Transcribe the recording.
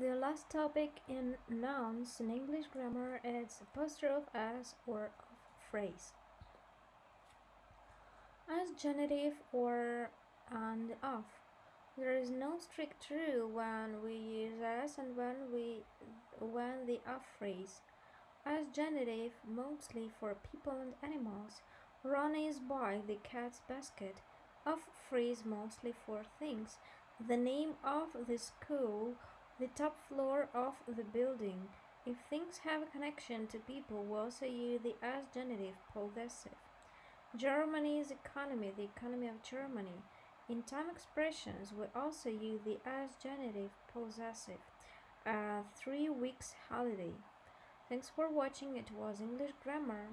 The last topic in nouns in English grammar is apostrophe as or of phrase. As genitive or and of. There is no strict rule when we use as and when we when the of phrase. As genitive mostly for people and animals. Ronnie is by the cat's basket. Of phrase mostly for things. The name of the school the top floor of the building. If things have a connection to people, we also use the as genitive possessive. Germany's economy, the economy of Germany. In time expressions, we also use the as genitive possessive. A three weeks holiday. Thanks for watching. It was English Grammar.